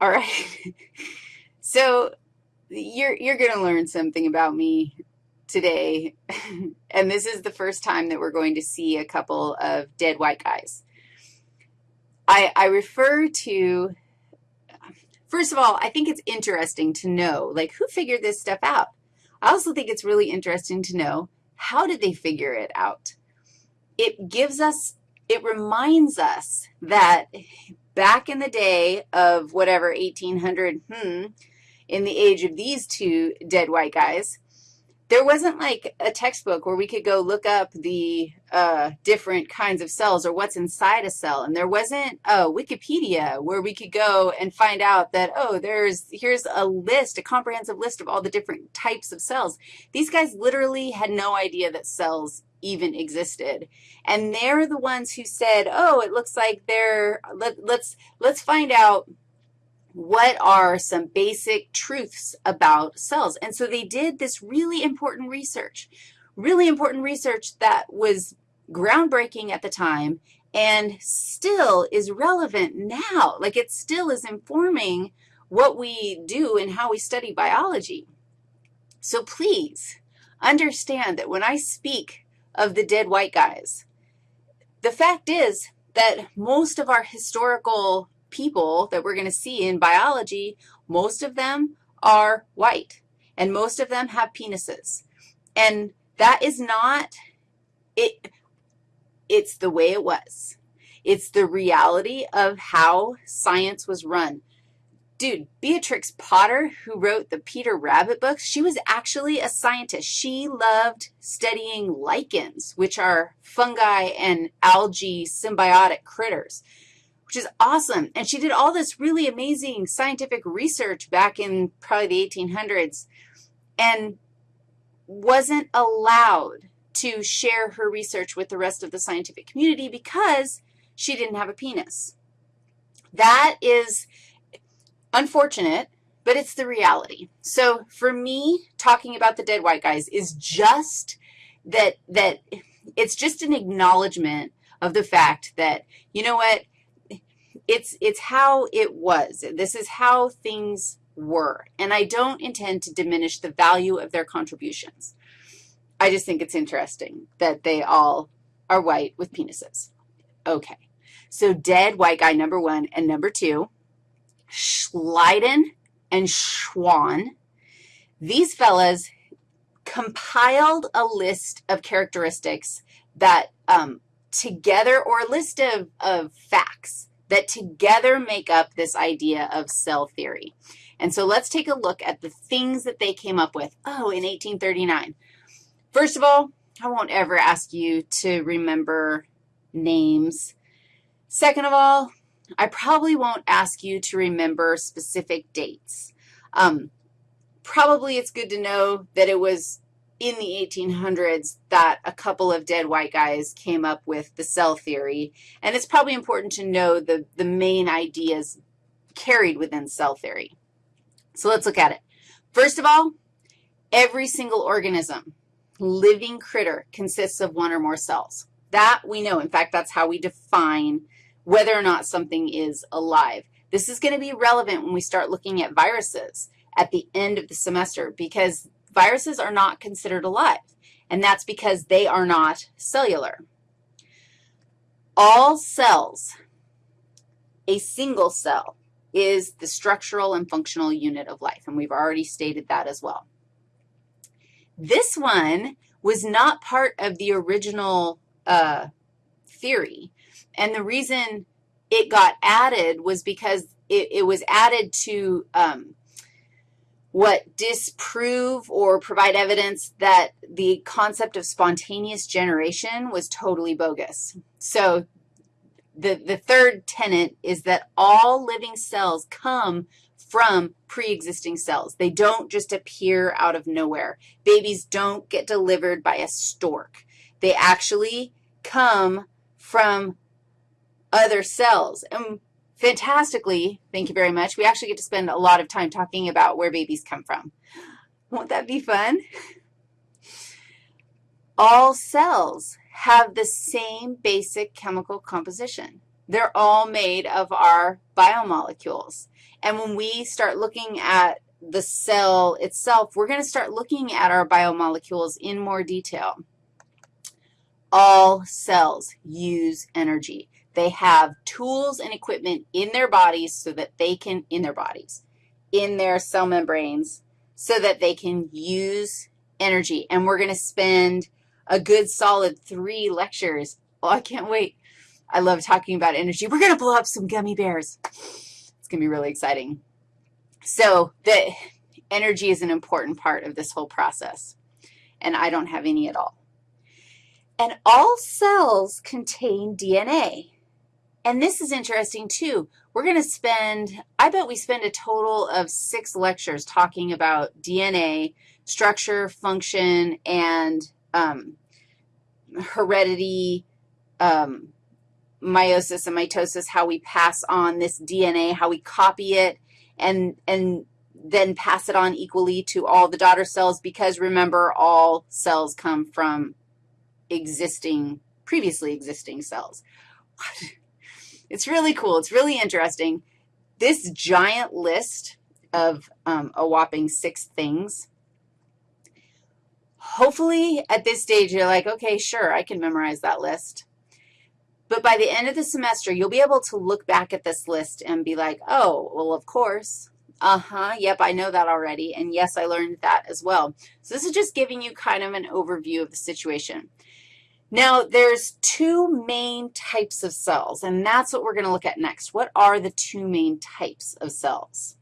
All right. so you're, you're going to learn something about me today, and this is the first time that we're going to see a couple of dead white guys. I, I refer to, first of all, I think it's interesting to know, like, who figured this stuff out? I also think it's really interesting to know how did they figure it out? It gives us, it reminds us that back in the day of whatever, 1800, hmm, in the age of these two dead white guys, there wasn't like a textbook where we could go look up the uh, different kinds of cells or what's inside a cell. And there wasn't a Wikipedia where we could go and find out that, oh, there's, here's a list, a comprehensive list of all the different types of cells. These guys literally had no idea that cells even existed. And they're the ones who said, oh, it looks like they're, let, let's, let's find out what are some basic truths about cells? And so they did this really important research, really important research that was groundbreaking at the time and still is relevant now. Like it still is informing what we do and how we study biology. So please understand that when I speak of the dead white guys, the fact is that most of our historical people that we're going to see in biology, most of them are white, and most of them have penises. And that is not, it. it's the way it was. It's the reality of how science was run. Dude, Beatrix Potter, who wrote the Peter Rabbit books, she was actually a scientist. She loved studying lichens, which are fungi and algae symbiotic critters which is awesome. And she did all this really amazing scientific research back in probably the 1800s and wasn't allowed to share her research with the rest of the scientific community because she didn't have a penis. That is unfortunate, but it's the reality. So for me, talking about the dead white guys is just that, that it's just an acknowledgement of the fact that, you know what, it's, it's how it was. This is how things were. And I don't intend to diminish the value of their contributions. I just think it's interesting that they all are white with penises. Okay. So dead white guy number one and number two, Schleiden and Schwann. These fellas compiled a list of characteristics that um, together, or a list of, of facts that together make up this idea of cell theory. And so let's take a look at the things that they came up with, oh, in 1839. First of all, I won't ever ask you to remember names. Second of all, I probably won't ask you to remember specific dates. Um, probably it's good to know that it was in the 1800s that a couple of dead white guys came up with the cell theory, and it's probably important to know the, the main ideas carried within cell theory. So let's look at it. First of all, every single organism, living critter, consists of one or more cells. That we know. In fact, that's how we define whether or not something is alive. This is going to be relevant when we start looking at viruses at the end of the semester because Viruses are not considered alive, and that's because they are not cellular. All cells, a single cell, is the structural and functional unit of life, and we've already stated that as well. This one was not part of the original uh, theory, and the reason it got added was because it, it was added to um, what disprove or provide evidence that the concept of spontaneous generation was totally bogus. So the, the third tenet is that all living cells come from pre-existing cells. They don't just appear out of nowhere. Babies don't get delivered by a stork. They actually come from other cells. And fantastically, thank you very much, we actually get to spend a lot of time talking about where babies come from. Won't that be fun? All cells have the same basic chemical composition. They're all made of our biomolecules. And when we start looking at the cell itself, we're going to start looking at our biomolecules in more detail. All cells use energy. They have tools and equipment in their bodies so that they can, in their bodies, in their cell membranes, so that they can use energy. And we're going to spend a good solid three lectures. Oh, I can't wait. I love talking about energy. We're going to blow up some gummy bears. It's going to be really exciting. So the energy is an important part of this whole process, and I don't have any at all. And all cells contain DNA. And this is interesting, too. We're going to spend, I bet we spend a total of six lectures talking about DNA, structure, function, and um, heredity, um, meiosis and mitosis, how we pass on this DNA, how we copy it, and, and then pass it on equally to all the daughter cells because, remember, all cells come from existing, previously existing cells. It's really cool. It's really interesting. This giant list of um, a whopping six things, hopefully at this stage you're like, okay, sure, I can memorize that list. But by the end of the semester, you'll be able to look back at this list and be like, oh, well, of course. Uh-huh, yep, I know that already. And yes, I learned that as well. So this is just giving you kind of an overview of the situation. Now, there's two main types of cells, and that's what we're going to look at next. What are the two main types of cells?